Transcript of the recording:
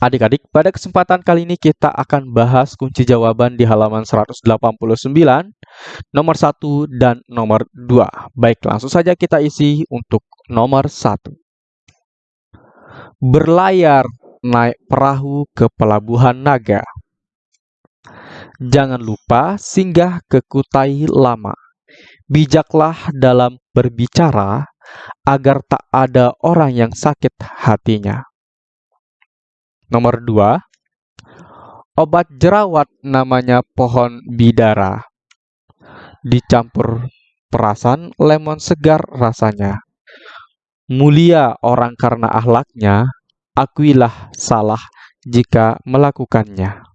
Adik-adik, pada kesempatan kali ini kita akan bahas kunci jawaban di halaman 189, nomor 1 dan nomor 2. Baik, langsung saja kita isi untuk nomor 1. Berlayar naik perahu ke pelabuhan Naga. Jangan lupa singgah ke Kutai Lama. Bijaklah dalam berbicara agar tak ada orang yang sakit hatinya. Nomor 2. Obat jerawat namanya pohon bidara. Dicampur perasan lemon segar rasanya. Mulia orang karena ahlaknya, akuilah salah jika melakukannya.